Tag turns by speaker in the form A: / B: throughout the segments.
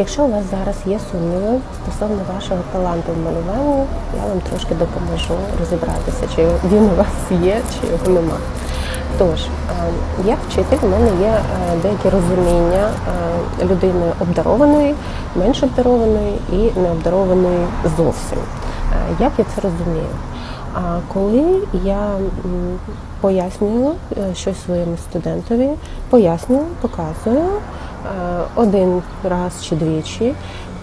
A: Якщо у вас зараз є сумніви стосовно вашого таланту в малюванні, я вам трошки допоможу розібратися, чи він у вас є, чи його нема. Тож, як вчитель, в мене є е, деякі розуміння е, людини обдарованої, менш обдарованої і необдарованої зовсім. Е, Як я це розумію? А коли я пояснюю щось своєму студентові, пояснюю, показую один раз чи двічі,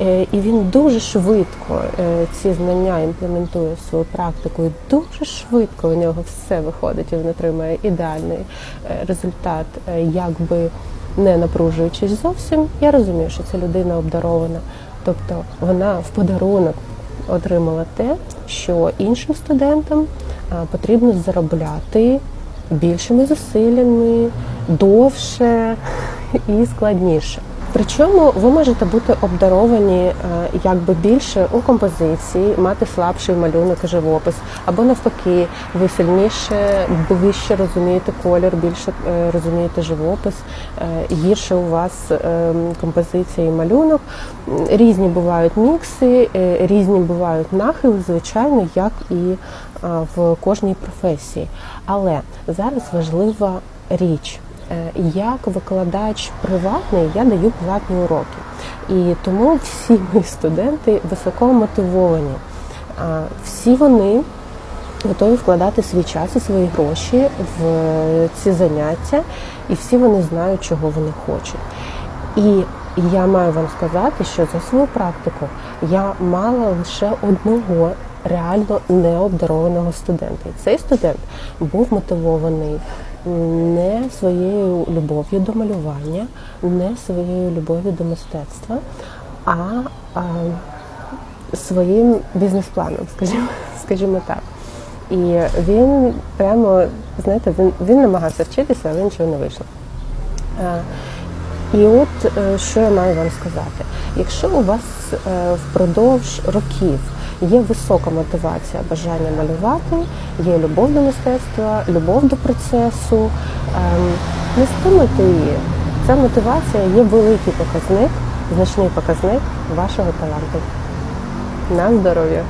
A: е, і він дуже швидко е, ці знання імплементує в свою практику, і дуже швидко у нього все виходить, і він отримує ідеальний е, результат, е, якби не напружуючись зовсім. Я розумію, що ця людина обдарована, тобто вона в подарунок отримала те, що іншим студентам потрібно заробляти більшими зусиллями, довше і складніше. Причому ви можете бути обдаровані е, якби більше у композиції, мати слабший малюнок і живопис, або навпаки, ви сильніше, ближче розумієте колір, більше е, розумієте живопис, е, гірше у вас композиція і малюнок. Різні бувають мікси, різні бувають нахили, звичайно, як і в кожній професії. Але зараз важлива річ. Е, Як викладач приватний, я даю платні уроки. І тому всі мої студенти високо мотивовані. Всі вони готові вкладати свій час і свої гроші в ці заняття, і всі вони знають, чого вони хочуть. І я маю вам сказати, що за свою практику я мала лише одного реально необдарованого студента. І цей студент був мотивований не своєю любов'ю до малювання, не своєю любов'ю до мистецтва, а, а своїм бізнес-планом, скажімо, скажімо так. І він прямо, знаєте, він, він намагався вчитися, але нічого не вийшло. І от е, що я маю вам сказати: якщо у вас е, впродовж років є висока мотивація, бажання малювати, є любов до мистецтва, любов до процесу, ем, не стримуйте її. Ця мотивація є великий показник, значний показник вашого таланту. На здоров'я!